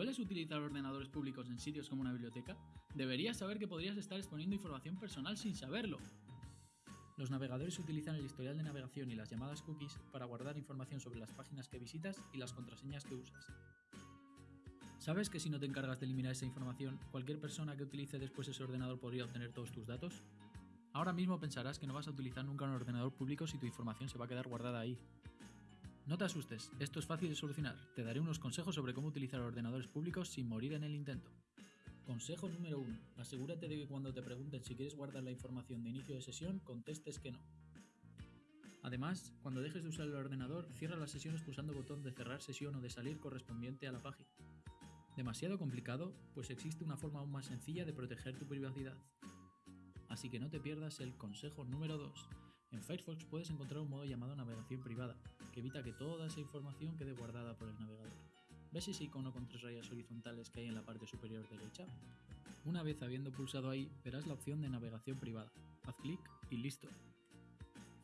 ¿Sueles utilizar ordenadores públicos en sitios como una biblioteca? Deberías saber que podrías estar exponiendo información personal sin saberlo. Los navegadores utilizan el historial de navegación y las llamadas cookies para guardar información sobre las páginas que visitas y las contraseñas que usas. ¿Sabes que si no te encargas de eliminar esa información, cualquier persona que utilice después ese ordenador podría obtener todos tus datos? Ahora mismo pensarás que no vas a utilizar nunca un ordenador público si tu información se va a quedar guardada ahí. No te asustes, esto es fácil de solucionar. Te daré unos consejos sobre cómo utilizar ordenadores públicos sin morir en el intento. Consejo número 1. Asegúrate de que cuando te pregunten si quieres guardar la información de inicio de sesión, contestes que no. Además, cuando dejes de usar el ordenador, cierra las sesiones pulsando el botón de cerrar sesión o de salir correspondiente a la página. ¿Demasiado complicado? Pues existe una forma aún más sencilla de proteger tu privacidad. Así que no te pierdas el consejo número 2. En Firefox puedes encontrar un modo llamado navegación privada, que evita que toda esa información quede guardada por el navegador. ¿Ves ese icono con tres rayas horizontales que hay en la parte superior derecha? Una vez habiendo pulsado ahí, verás la opción de navegación privada. Haz clic y listo.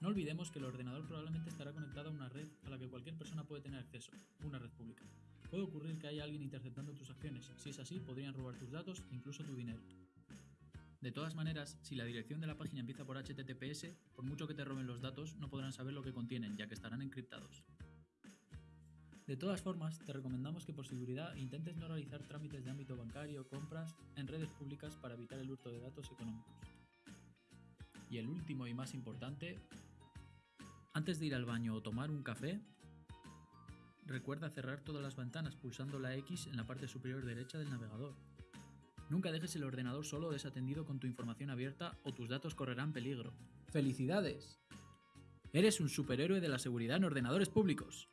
No olvidemos que el ordenador probablemente estará conectado a una red a la que cualquier persona puede tener acceso, una red pública. Puede ocurrir que haya alguien interceptando tus acciones, si es así podrían robar tus datos e incluso tu dinero. De todas maneras, si la dirección de la página empieza por HTTPS, por mucho que te roben los datos, no podrán saber lo que contienen, ya que estarán encriptados. De todas formas, te recomendamos que por seguridad intentes no realizar trámites de ámbito bancario o compras en redes públicas para evitar el hurto de datos económicos. Y el último y más importante, antes de ir al baño o tomar un café, recuerda cerrar todas las ventanas pulsando la X en la parte superior derecha del navegador. Nunca dejes el ordenador solo desatendido con tu información abierta o tus datos correrán peligro. ¡Felicidades! Eres un superhéroe de la seguridad en ordenadores públicos.